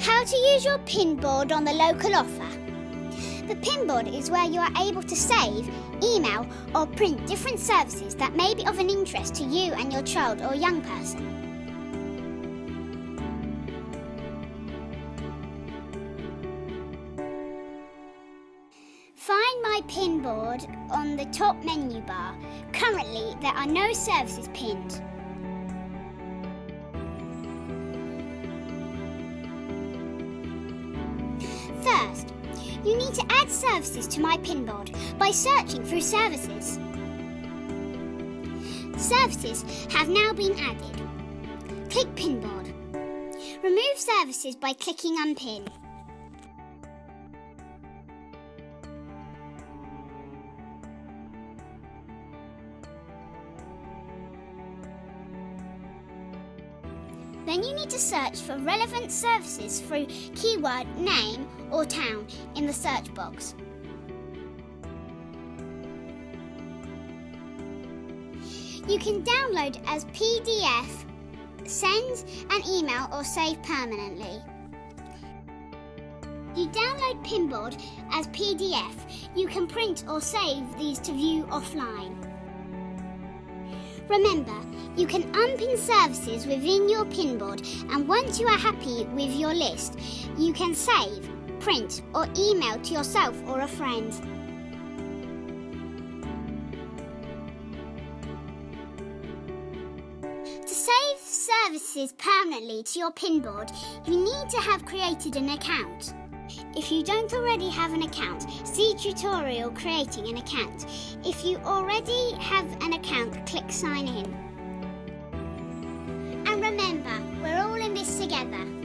How to use your pinboard on the local offer. The pinboard is where you are able to save, email, or print different services that may be of an interest to you and your child or young person. Find my pinboard on the top menu bar. Currently, there are no services pinned. You need to add services to my pinboard by searching through services. Services have now been added. Click pinboard. Remove services by clicking unpin. Then you need to search for relevant services through keyword name or town in the search box. You can download as PDF, send an email or save permanently. You download Pinboard as PDF. You can print or save these to view offline. Remember, you can unpin services within your pinboard and once you are happy with your list, you can save, print or email to yourself or a friend. To save services permanently to your pinboard, you need to have created an account. If you don't already have an account, see tutorial creating an account. If you already have an account, click sign in. And remember, we're all in this together.